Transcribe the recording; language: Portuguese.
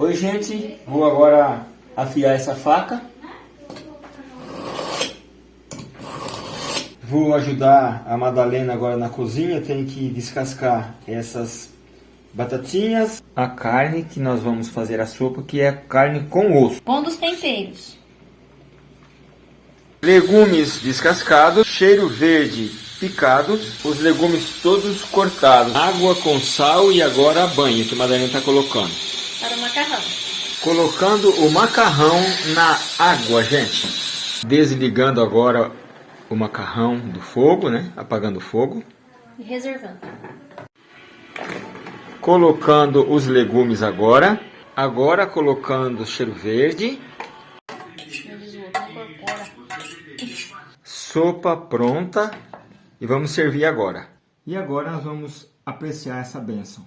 Oi gente, vou agora afiar essa faca. Vou ajudar a Madalena agora na cozinha, tenho que descascar essas batatinhas. A carne que nós vamos fazer a sopa, que é carne com osso. Pondo os temperos. Legumes descascados, cheiro verde picado, os legumes todos cortados. Água com sal e agora banho que a Madalena está colocando. Macarrão. Colocando o macarrão na água, gente. Desligando agora o macarrão do fogo, né? Apagando o fogo. E reservando. Colocando os legumes agora. Agora colocando o cheiro verde. Sopa pronta. E vamos servir agora. E agora nós vamos apreciar essa bênção.